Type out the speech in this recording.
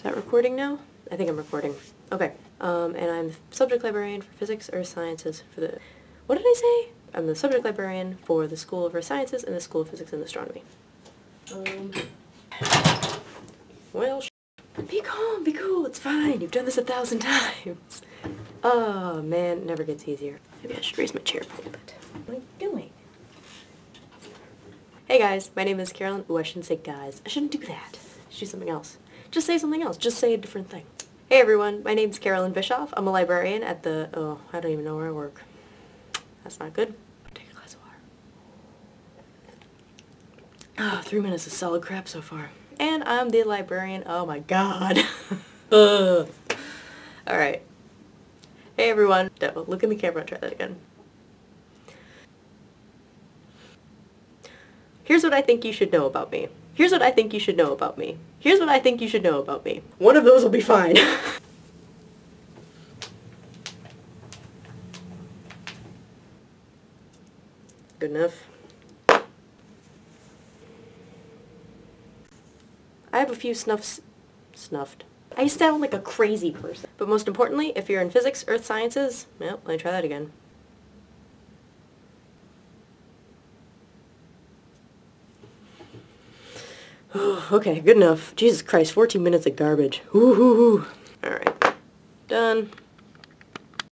Is that recording now? I think I'm recording. Okay. Um, and I'm the subject librarian for physics, earth sciences for the... What did I say? I'm the subject librarian for the School of Earth Sciences and the School of Physics and Astronomy. Um, well, be calm, be cool, it's fine. You've done this a thousand times. Oh, man, it never gets easier. Maybe I should raise my chair a little bit. What are you doing? Hey guys, my name is Carolyn. Ooh, I shouldn't say guys. I shouldn't do that. I should do something else. Just say something else. Just say a different thing. Hey everyone, my name's Carolyn Bischoff. I'm a librarian at the... Oh, I don't even know where I work. That's not good. Take a glass of water. Ah, three minutes of solid crap so far. And I'm the librarian. Oh my god. Ugh. Alright. Hey everyone. No, look in the camera try that again. Here's what I think you should know about me. Here's what I think you should know about me. Here's what I think you should know about me. One of those will be fine. Good enough. I have a few snuffs... snuffed. I sound like a crazy person. But most importantly, if you're in physics, earth sciences, well, let me try that again. okay, good enough. Jesus Christ, 14 minutes of garbage. Woo hoo hoo. Alright. Done.